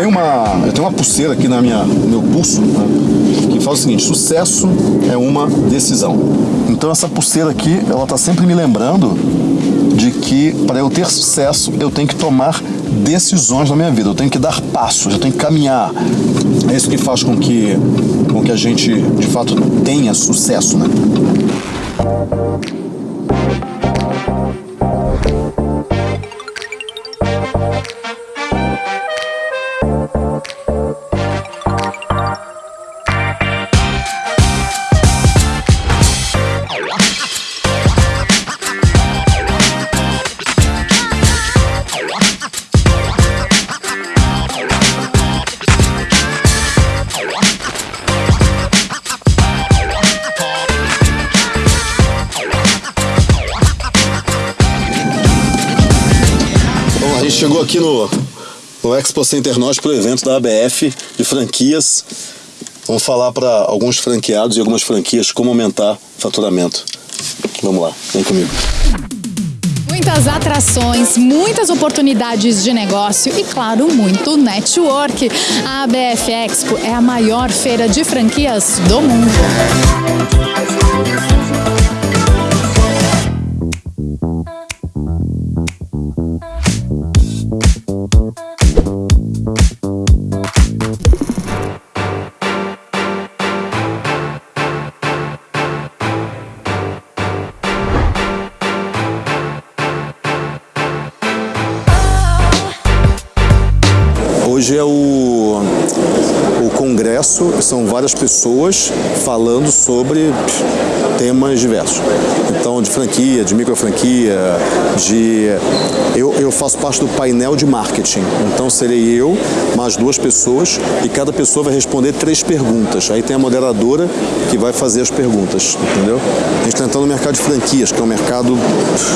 tenho uma, eu tenho uma pulseira aqui na minha, no meu pulso né, que fala o seguinte: sucesso é uma decisão. Então essa pulseira aqui, ela está sempre me lembrando de que para eu ter sucesso eu tenho que tomar decisões na minha vida, eu tenho que dar passos, eu tenho que caminhar. É isso que faz com que, com que a gente de fato tenha sucesso, né? Chegou aqui no, no Expo Center Norte para o evento da ABF de franquias. Vamos falar para alguns franqueados e algumas franquias como aumentar faturamento. Vamos lá, vem comigo. Muitas atrações, muitas oportunidades de negócio e, claro, muito network. A ABF Expo é a maior feira de franquias do mundo. Hoje é o, o congresso, são várias pessoas falando sobre temas diversos. Então, de franquia, de micro franquia, de... Eu, eu faço parte do painel de marketing, então serei eu, mais duas pessoas, e cada pessoa vai responder três perguntas. Aí tem a moderadora que vai fazer as perguntas, entendeu? A gente está entrando no mercado de franquias, que é um mercado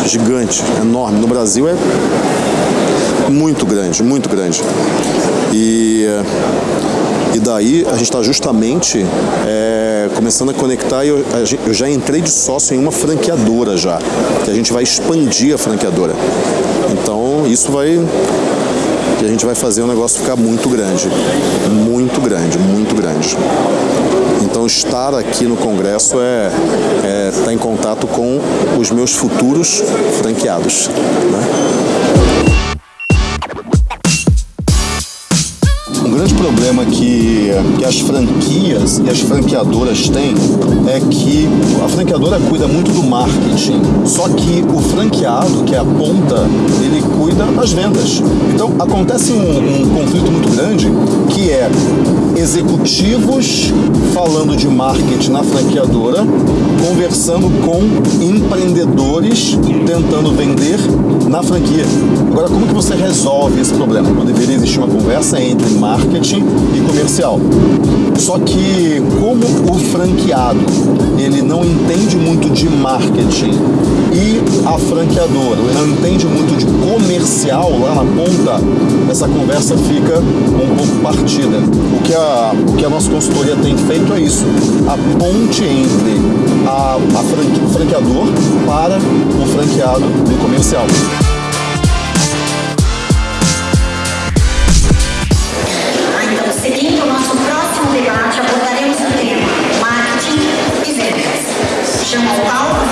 gigante, enorme. No Brasil é muito grande, muito grande. E, e daí a gente está justamente é, começando a conectar e eu, eu já entrei de sócio em uma franqueadora já, que a gente vai expandir a franqueadora. Então isso vai que a gente vai fazer o negócio ficar muito grande, muito grande, muito grande. Então estar aqui no congresso é, é estar tá em contato com os meus futuros franqueados. Né? Problema que, que as franquias e as franqueadoras têm é que a franqueadora cuida muito do marketing, só que o franqueado, que é a ponta, ele cuida das vendas. Então acontece um, um conflito muito grande que é executivos falando de marketing na franqueadora, conversando com empreendedores tentando vender na franquia. Agora, como que você resolve esse problema? Não deveria existir uma conversa entre marketing e comercial. Só que como o franqueado ele não entende muito de marketing e a franqueadora não entende muito de comercial lá na ponta, essa conversa fica um pouco partida. O que a, o que a nossa consultoria tem feito é isso, a ponte entre a, a franque, o franqueador para o franqueado do comercial. não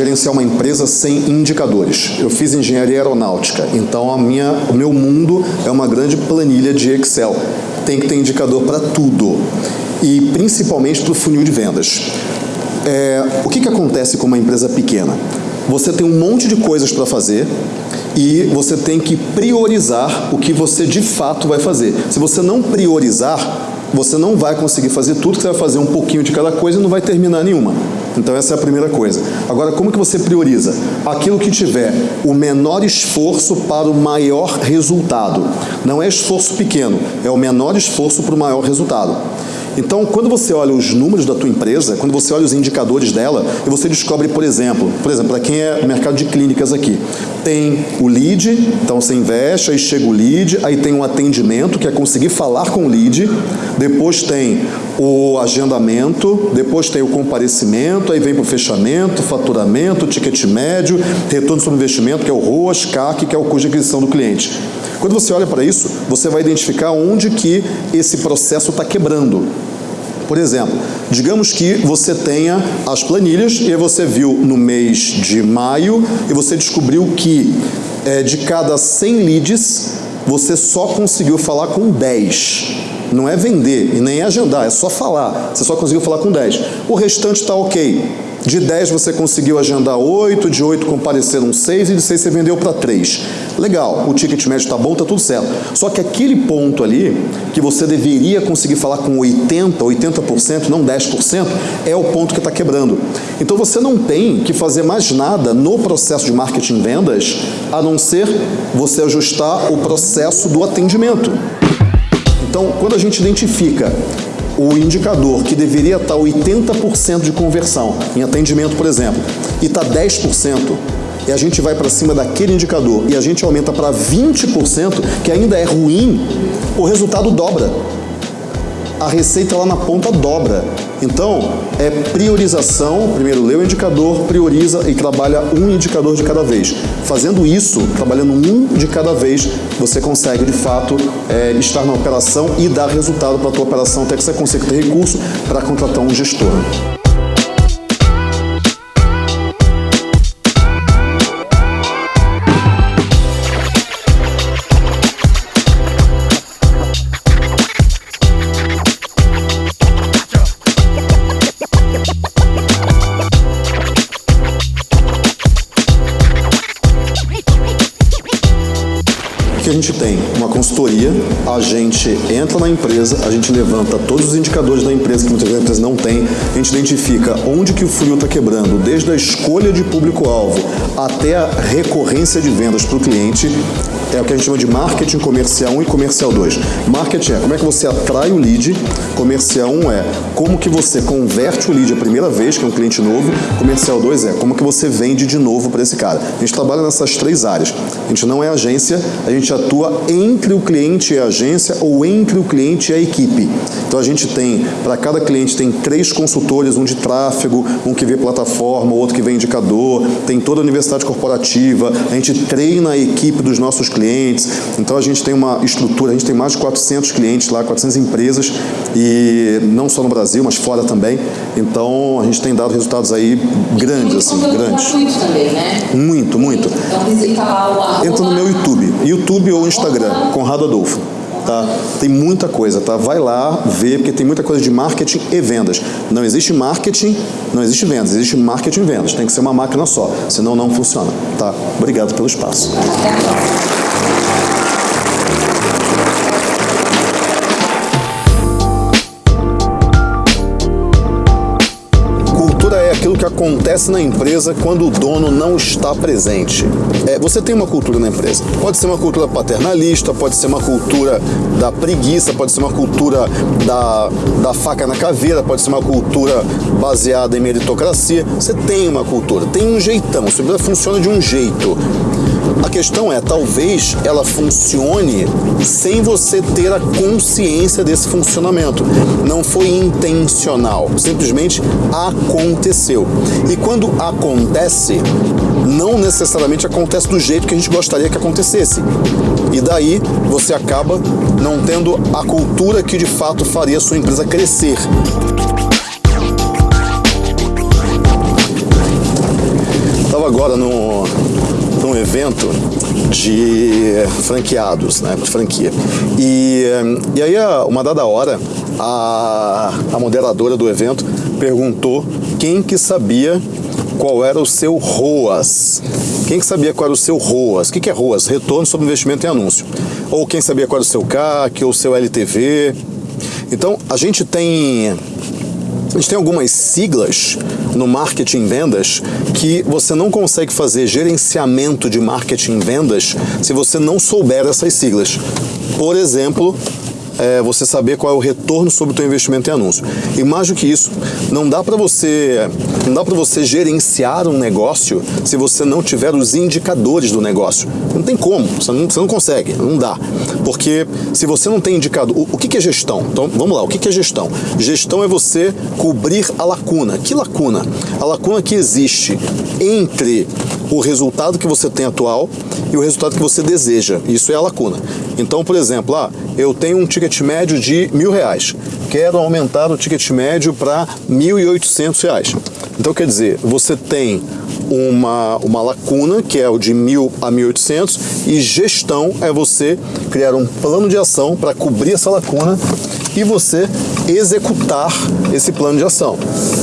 gerenciar uma empresa sem indicadores. Eu fiz engenharia aeronáutica, então a minha, o meu mundo é uma grande planilha de Excel. Tem que ter indicador para tudo e principalmente para o funil de vendas. É, o que, que acontece com uma empresa pequena? Você tem um monte de coisas para fazer e você tem que priorizar o que você de fato vai fazer. Se você não priorizar, você não vai conseguir fazer tudo, você vai fazer um pouquinho de cada coisa e não vai terminar nenhuma. Então essa é a primeira coisa. Agora, como que você prioriza? Aquilo que tiver o menor esforço para o maior resultado. Não é esforço pequeno, é o menor esforço para o maior resultado. Então, quando você olha os números da tua empresa, quando você olha os indicadores dela, e você descobre, por exemplo, por exemplo, para quem é mercado de clínicas aqui, Tem o lead, então você investe, aí chega o lead, aí tem o atendimento, que é conseguir falar com o lead, depois tem o agendamento, depois tem o comparecimento, aí vem para o fechamento, faturamento, ticket médio, retorno sobre investimento, que é o ROAS, CAC, que é o custo de aquisição do cliente. Quando você olha para isso, você vai identificar onde que esse processo está quebrando. Por exemplo, digamos que você tenha as planilhas e você viu no mês de maio e você descobriu que é, de cada 100 leads, você só conseguiu falar com 10. Não é vender e nem agendar, é só falar. Você só conseguiu falar com 10. O restante está ok. De 10 você conseguiu agendar 8, de 8 compareceram 6 e de 6 você vendeu para 3. Legal, o ticket médio está bom, está tudo certo. Só que aquele ponto ali, que você deveria conseguir falar com 80%, 80%, não 10%, é o ponto que está quebrando. Então você não tem que fazer mais nada no processo de marketing vendas, a não ser você ajustar o processo do atendimento. Então, quando a gente identifica o indicador que deveria estar 80% de conversão em atendimento, por exemplo, e está 10%, e a gente vai para cima daquele indicador e a gente aumenta para 20%, que ainda é ruim, o resultado dobra a receita lá na ponta dobra. Então, é priorização, primeiro lê o indicador, prioriza e trabalha um indicador de cada vez. Fazendo isso, trabalhando um de cada vez, você consegue, de fato, é, estar na operação e dar resultado para a tua operação, até que você consiga ter recurso para contratar um gestor. Que a gente tem? Uma consultoria, a gente entra na empresa, a gente levanta todos os indicadores da empresa que muitas vezes a empresa não tem, a gente identifica onde que o funil está quebrando, desde a escolha de público-alvo até a recorrência de vendas para o cliente, é o que a gente chama de marketing comercial 1 e comercial 2. Marketing é como é que você atrai o lead, comercial 1 é como que você converte o lead a primeira vez, que é um cliente novo, comercial 2 é como que você vende de novo para esse cara. A gente trabalha nessas três áreas. A gente não é agência, a gente atua entre o cliente e a agência ou entre o cliente e a equipe. Então a gente tem, para cada cliente tem três consultores, um de tráfego, um que vê plataforma, outro que vê indicador, tem toda a universidade corporativa, a gente treina a equipe dos nossos clientes. Então a gente tem uma estrutura, a gente tem mais de 400 clientes lá, 400 empresas, e não só no Brasil, mas fora também. Então a gente tem dado resultados aí grandes, assim, grandes. também, né? Muito, muito. Então visita lá o Entra no meu YouTube, YouTube ou Instagram, Conrado Adolfo. Tá? Tem muita coisa, tá? Vai lá ver, porque tem muita coisa de marketing e vendas. Não existe marketing, não existe vendas, existe marketing e vendas. Tem que ser uma máquina só, senão não funciona, tá? Obrigado pelo espaço. Que acontece na empresa quando o dono não está presente. É, você tem uma cultura na empresa. Pode ser uma cultura paternalista, pode ser uma cultura da preguiça, pode ser uma cultura da, da faca na caveira, pode ser uma cultura baseada em meritocracia. Você tem uma cultura, tem um jeitão, a empresa funciona de um jeito. A questão é, talvez ela funcione sem você ter a consciência desse funcionamento. Não foi intencional, simplesmente aconteceu. E quando acontece, não necessariamente acontece do jeito que a gente gostaria que acontecesse. E daí você acaba não tendo a cultura que de fato faria a sua empresa crescer. Estava agora no, num evento de franqueados, né, de franquia. E, e aí, uma dada hora, a, a moderadora do evento perguntou quem que sabia qual era o seu ROAS. Quem que sabia qual era o seu ROAS? O que, que é ROAS? Retorno sobre investimento em anúncio. Ou quem sabia qual era o seu CAC, ou o seu LTV. Então, a gente tem a gente tem algumas siglas no marketing vendas que você não consegue fazer gerenciamento de marketing vendas se você não souber essas siglas. Por exemplo, é, você saber qual é o retorno sobre o teu investimento em anúncio. E mais do que isso, não dá para você não dá para você gerenciar um negócio se você não tiver os indicadores do negócio. Não tem como, você não, você não consegue, não dá. Porque se você não tem indicador, o, o que, que é gestão? Então vamos lá, o que, que é gestão? Gestão é você cobrir a lacuna. Que lacuna? A lacuna que existe entre o resultado que você tem atual e o resultado que você deseja. Isso é a lacuna. Então, por exemplo, ah, eu tenho um ticket médio de mil reais. Quero aumentar o ticket médio para mil e oitocentos reais. Então, quer dizer, você tem uma, uma lacuna, que é o de mil a 1.800, e gestão é você criar um plano de ação para cobrir essa lacuna e você executar esse plano de ação.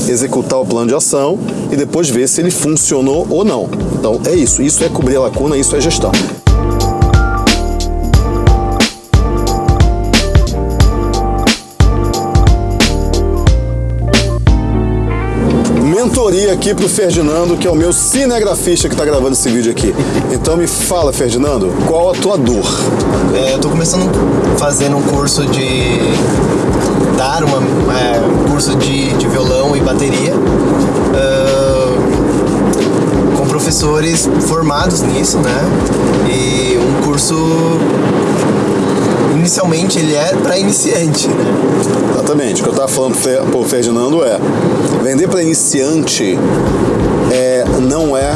Executar o plano de ação e depois ver se ele funcionou ou não. Então é isso, isso é cobrir a lacuna, isso é gestão. Mentoria aqui pro Ferdinando, que é o meu cinegrafista que está gravando esse vídeo aqui. Então me fala, Ferdinando, qual a tua dor? É, eu tô começando fazendo um curso de dar uma, é, curso de, de violão e bateria. Uh, com professores formados nisso, né? E um curso inicialmente ele é para iniciante, né? Exatamente. O que eu estava falando para o Ferdinando é vender para iniciante é, não é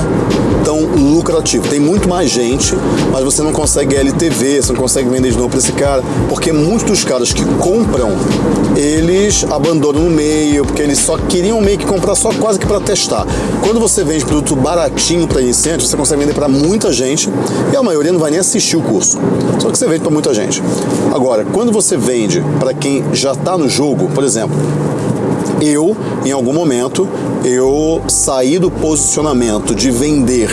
tão lucrativo. Tem muito mais gente, mas você não consegue LTV, você não consegue vender de novo para esse cara, porque muitos dos caras que compram, eles abandonam no meio, porque eles só queriam meio que comprar só quase que para testar. Quando você vende produto baratinho para iniciante, você consegue vender para muita gente e a maioria não vai nem assistir o curso. Só que você vende para muita gente. Agora, quando você vende para quem já está no jogo, por exemplo, eu, em algum momento, eu saí do posicionamento de vender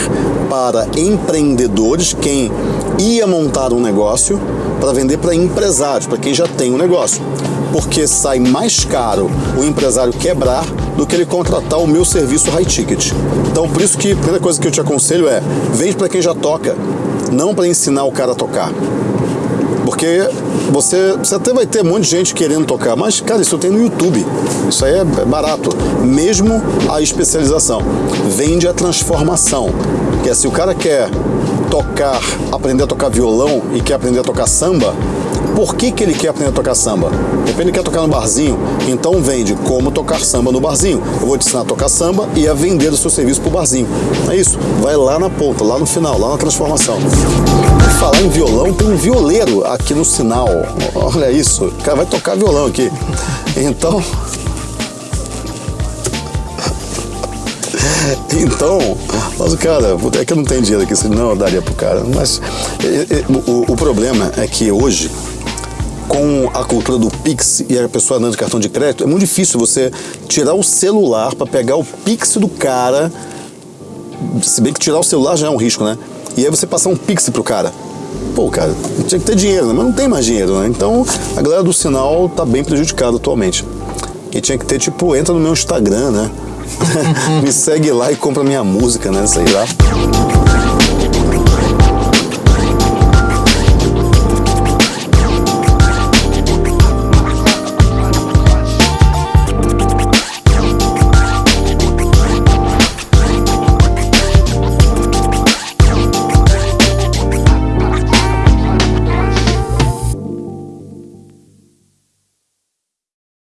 para empreendedores, quem ia montar um negócio, para vender para empresários, para quem já tem um negócio. Porque sai mais caro o empresário quebrar do que ele contratar o meu serviço high ticket. Então, por isso que a primeira coisa que eu te aconselho é vende para quem já toca, não para ensinar o cara a tocar. Porque você, você até vai ter um monte de gente querendo tocar, mas, cara, isso tem no YouTube. Isso aí é barato. Mesmo a especialização. Vende a transformação. Que é se o cara quer tocar, aprender a tocar violão e quer aprender a tocar samba, por que, que ele quer aprender a tocar samba? Depende, ele quer tocar no barzinho, então vende como tocar samba no barzinho. Eu vou te ensinar a tocar samba e a vender o seu serviço pro barzinho. É isso, vai lá na ponta, lá no final, lá na transformação. E falar em violão, tem um violeiro aqui no sinal. Olha isso, o cara vai tocar violão aqui. Então, Então, mas o cara, é que eu não tenho dinheiro aqui, senão eu daria pro cara. Mas o, o problema é que hoje, com a cultura do Pix e a pessoa andando de cartão de crédito, é muito difícil você tirar o celular para pegar o Pix do cara. Se bem que tirar o celular já é um risco, né? E aí você passar um Pix pro cara. Pô, cara, tinha que ter dinheiro, né? mas não tem mais dinheiro, né? Então a galera do sinal tá bem prejudicada atualmente. E tinha que ter, tipo, entra no meu Instagram, né? Me segue lá e compra minha música, né? Sei lá.